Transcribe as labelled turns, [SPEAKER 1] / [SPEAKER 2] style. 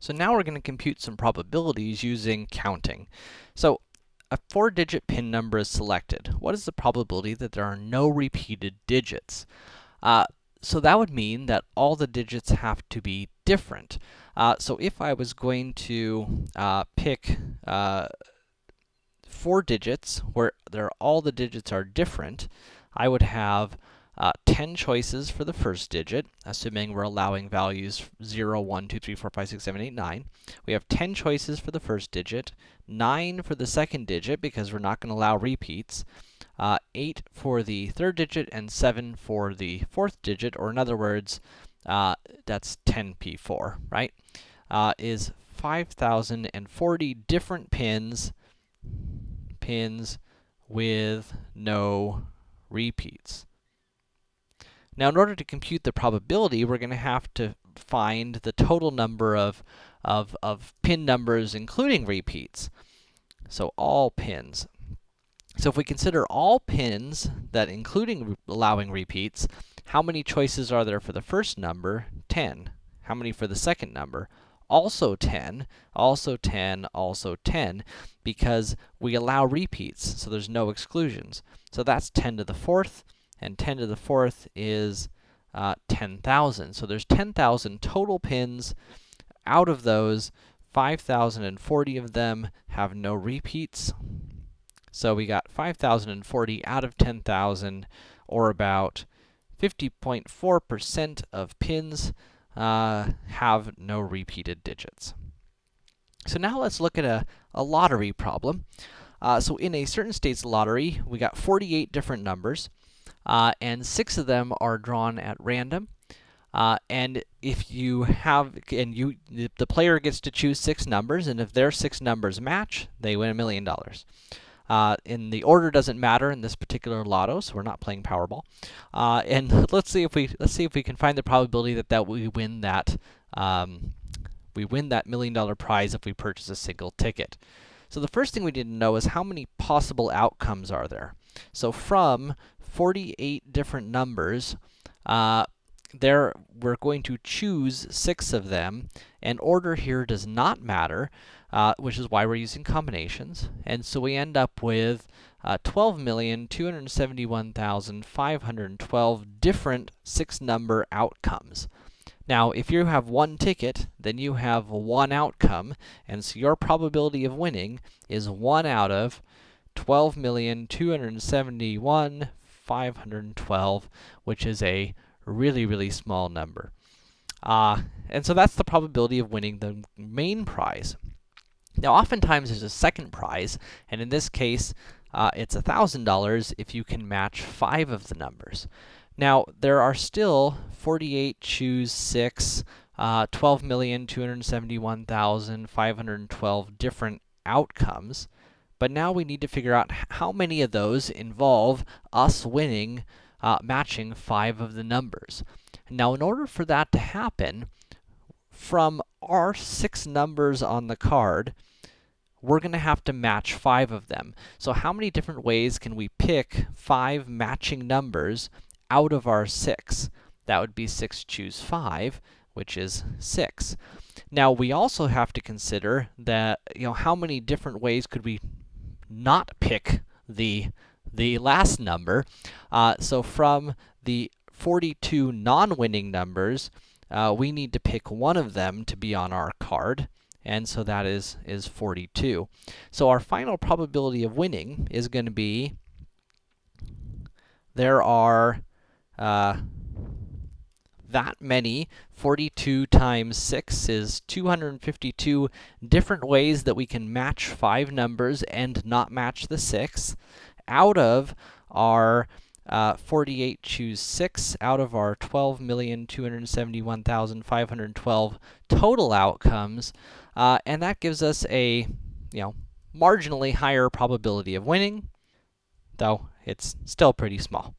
[SPEAKER 1] So now we're going to compute some probabilities using counting. So a four-digit pin number is selected. What is the probability that there are no repeated digits? Uh, so that would mean that all the digits have to be different. Uh, so if I was going to uh, pick uh, four digits where there all the digits are different, I would have uh, 10 choices for the first digit, assuming we're allowing values 0, 1, 2, 3, 4, 5, 6, 7, 8, 9. We have 10 choices for the first digit, 9 for the second digit, because we're not going to allow repeats, uh, 8 for the third digit, and 7 for the fourth digit, or in other words, uh, that's 10p4, right? Uh, is 5,040 different pins, pins with no repeats. Now, in order to compute the probability, we're going to have to find the total number of, of, of pin numbers, including repeats. So, all pins. So, if we consider all pins, that including re allowing repeats, how many choices are there for the first number? 10. How many for the second number? Also 10, also 10, also 10, because we allow repeats, so there's no exclusions. So that's 10 to the fourth, and 10 to the fourth is uh, 10,000. So there's 10,000 total pins. Out of those, 5,040 of them have no repeats. So we got 5,040 out of 10,000, or about 50.4% of pins uh, have no repeated digits. So now let's look at a, a lottery problem. Uh, so in a certain state's lottery, we got 48 different numbers uh, and six of them are drawn at random. Uh, and if you have, and you, the player gets to choose six numbers, and if their six numbers match, they win a million dollars. Uh, and the order doesn't matter in this particular lotto, so we're not playing Powerball. Uh, and let's see if we let's see if we can find the probability that that we win that um, we win that million dollar prize if we purchase a single ticket. So the first thing we need to know is how many possible outcomes are there. So from 48 different numbers. Uh, there, we're going to choose six of them, and order here does not matter, uh, which is why we're using combinations. And so we end up with uh, 12,271,512 different six-number outcomes. Now, if you have one ticket, then you have one outcome, and so your probability of winning is 1 out of 12,271,512 512, which is a really, really small number. Uh, and so that's the probability of winning the main prize. Now, oftentimes there's a second prize, and in this case, uh, it's $1,000 if you can match five of the numbers. Now, there are still 48 choose 6, uh, 12,271,512 different outcomes. But now we need to figure out how many of those involve us winning, uh, matching five of the numbers. Now, in order for that to happen, from our six numbers on the card, we're going to have to match five of them. So how many different ways can we pick five matching numbers out of our six? That would be 6 choose 5, which is 6. Now, we also have to consider that, you know, how many different ways could we not pick the, the last number. Uh, so from the 42 non-winning numbers, uh, we need to pick one of them to be on our card, and so that is, is 42. So our final probability of winning is going to be, there are uh, that many. 42 times 6 is 252 different ways that we can match five numbers and not match the 6 out of our uh, 48 choose 6 out of our 12,271,512 total outcomes, uh, and that gives us a, you know, marginally higher probability of winning, though it's still pretty small.